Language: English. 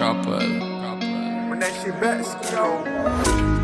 couple. When that shit back, you know.